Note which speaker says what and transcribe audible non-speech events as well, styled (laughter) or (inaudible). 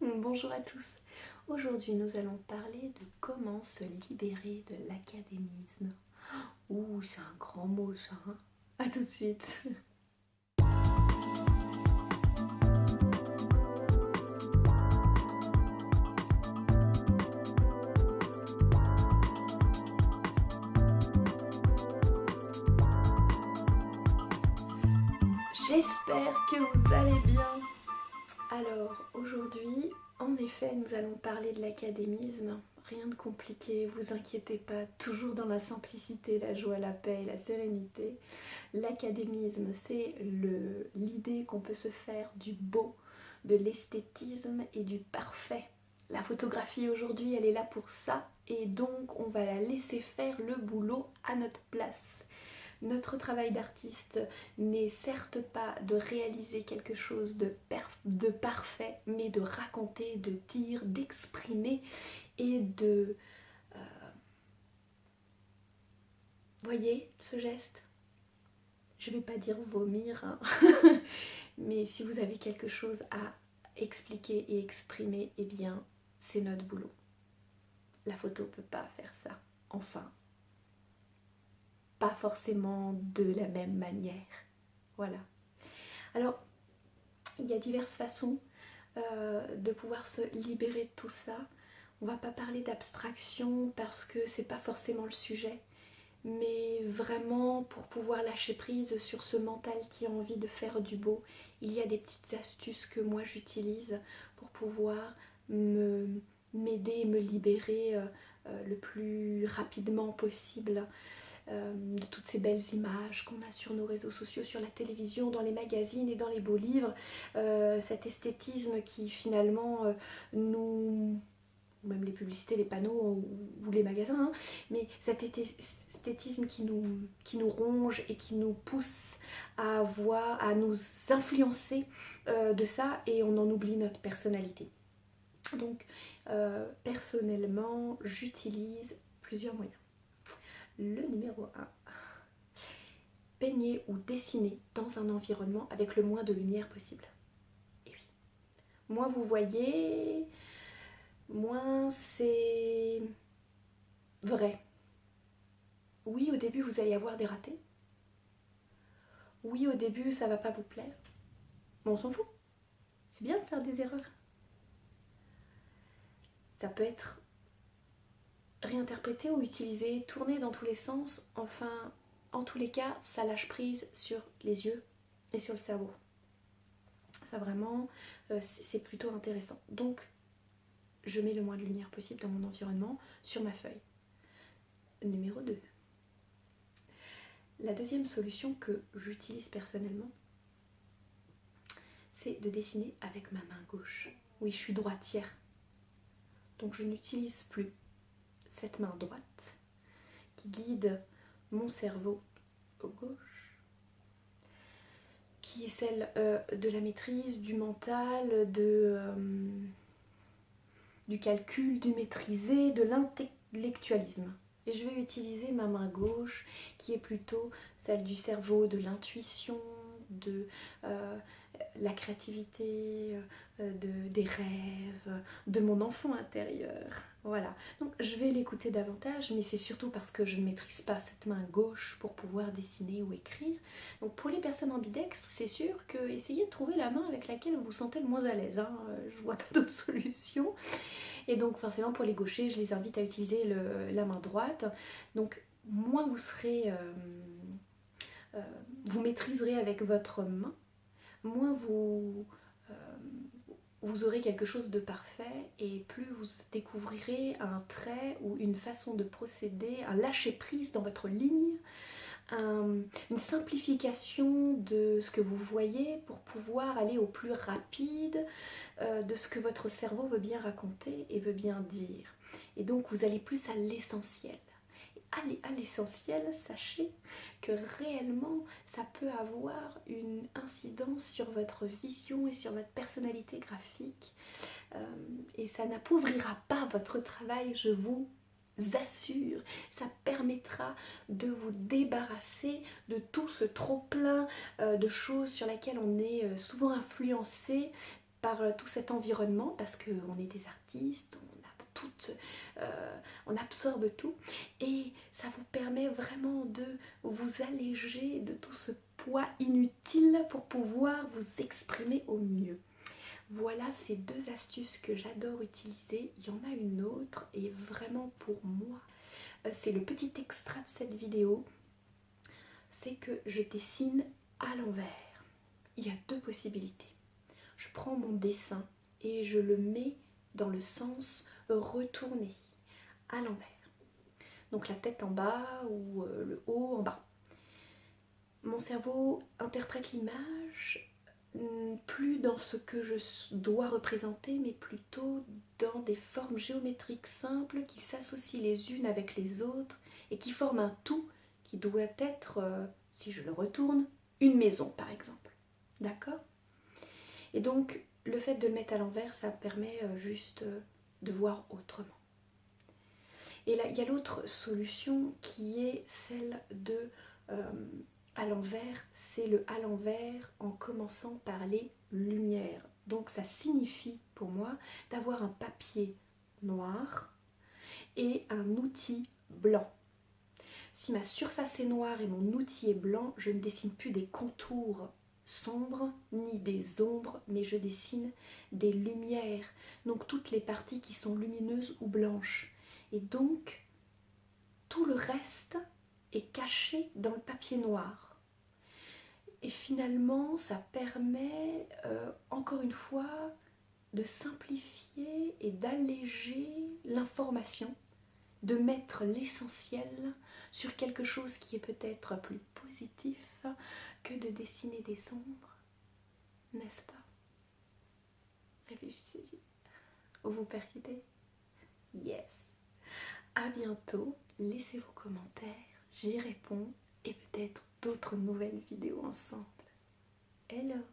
Speaker 1: Bonjour à tous. Aujourd'hui, nous allons parler de comment se libérer de l'académisme. Ouh, c'est un grand mot ça. Hein a tout de suite. J'espère que vous allez bien. Alors aujourd'hui, en effet, nous allons parler de l'académisme. Rien de compliqué, vous inquiétez pas, toujours dans la simplicité, la joie, la paix et la sérénité. L'académisme, c'est l'idée qu'on peut se faire du beau, de l'esthétisme et du parfait. La photographie aujourd'hui, elle est là pour ça et donc on va la laisser faire le boulot à notre place. Notre travail d'artiste n'est certes pas de réaliser quelque chose de, parfait, mais de raconter, de dire, d'exprimer et de... Euh, voyez ce geste? Je vais pas dire vomir, hein. (laughs) mais si vous avez quelque chose à expliquer et exprimer, eh bien c'est notre boulot. La photo peut pas faire ça. Enfin, pas forcément de la même manière. Voilà. Alors, il y a diverses façons euh, de pouvoir se libérer de tout ça. On va pas parler d'abstraction parce que c'est pas forcément le sujet, mais vraiment pour pouvoir lâcher prise sur ce mental qui a envie de faire du beau, il y a des petites astuces que moi j'utilise pour pouvoir m'aider me libérer euh, euh, le plus rapidement possible euh, de toutes ces belles images qu'on a sur nos réseaux sociaux, sur la télévision, dans les magazines et dans les beaux livres, euh, cet esthétisme qui finalement euh, nous même les publicités, les panneaux ou, les magasins, hein, mais cet esthétisme qui nous, qui nous ronge et qui nous pousse à voir, à nous influencer de ça et on en oublie notre personnalité. Donc personnellement, j'utilise plusieurs moyens. Le numéro 1. Peigner ou dessiner dans un environnement avec le moins de lumière possible. Et oui. Moins vous voyez, moins c'est vrai. Oui, au début, vous allez avoir des ratés. Oui, au début, ça va pas vous plaire. Mais on s'en fout. C'est bien de faire des erreurs. Ça peut être réinterpréter ou utiliser, tourner dans tous les sens, enfin, en tous les cas, ça lâche prise sur les yeux et sur le cerveau. Ça vraiment, euh, c'est plutôt intéressant. Donc, je mets le moins de lumière possible dans mon environnement sur ma feuille. Numéro 2. La deuxième solution que j'utilise personnellement, c'est de dessiner avec ma main gauche. Oui, je suis droitière. Donc je n'utilise plus cette main droite qui guide mon cerveau au gauche, qui est celle euh, de la maîtrise, du mental, euh, du calcul, du maîtriser, de l'intellectualisme. Et je vais utiliser ma main gauche qui est plutôt celle du cerveau, de l'intuition, de euh, la créativité, de, des rêves, de mon enfant intérieur. Voilà. Donc je vais l'écouter davantage, mais c'est surtout parce que je ne maîtrise pas cette main gauche pour pouvoir dessiner ou écrire. Donc pour les personnes ambidextres, c'est sûr que essayez de trouver la main avec laquelle vous vous sentez le moins à l'aise. Hein. Euh, je vois pas (laughs) d'autre solution. Et donc forcément pour les gauchers, je les invite à utiliser la main droite. Donc moins vous serez... Euh, vous maîtriserez avec votre main, moins vous, euh, vous aurez quelque chose de parfait et plus vous découvrirez un trait ou une façon de procéder, un lâcher-prise dans votre ligne, une simplification de ce que vous voyez pour pouvoir aller au plus rapide euh, de ce que votre cerveau veut bien raconter et veut bien dire. Et donc vous allez plus à l'essentiel allez à l'essentiel, sachez que réellement ça peut avoir une incidence sur votre vision et sur votre personnalité graphique euh, et ça n'appauvrira pas votre travail, je vous assure, ça permettra de vous débarrasser de tout ce trop plein euh, de choses sur lesquelles on est euh, souvent influencé par tout cet environnement parce qu'on est des artistes, euh, on absorbe tout et ça vous permet vraiment de vous alléger de tout ce poids inutile pour pouvoir vous exprimer au mieux. Voilà ces deux astuces que j'adore utiliser. Il y en a une autre et vraiment pour moi, euh, c'est le petit extrait de cette vidéo. C'est que je dessine à l'envers. Il y a deux possibilités. Je prends mon dessin et je le mets dans le sens retourné à l'envers. Donc la tête en bas ou euh, le haut en bas. Mon cerveau interprète l'image hmm, plus dans ce que je dois représenter, mais plutôt dans des formes géométriques simples qui s'associent les unes avec les autres et qui forment un tout qui doit être, euh, si je le retourne, une maison par exemple. D'accord? Et donc le fait de le mettre à l'envers, ça permet euh, juste de voir autrement. Et là, il y a l'autre solution qui est celle de euh, à l'envers, c'est le à l'envers en commençant par les lumières. Donc ça signifie pour moi d'avoir un papier noir et un outil blanc. Si ma surface est noire et mon outil est blanc, je ne dessine plus des contours sombres ni des ombres, mais je dessine des lumières, donc toutes les parties qui sont lumineuses ou blanches. Et donc, tout le reste est caché dans le papier noir. Et finalement, ça permet, euh, encore une fois, de simplifier et d'alléger l'information, de mettre l'essentiel sur quelque chose qui est peut-être plus positif, que de dessiner des ombres, n'est-ce pas? Réfléchissez-y. Vous percutez? Yes. À bientôt. Laissez vos commentaires. J'y réponds et peut-être d'autres nouvelles vidéos ensemble. Hello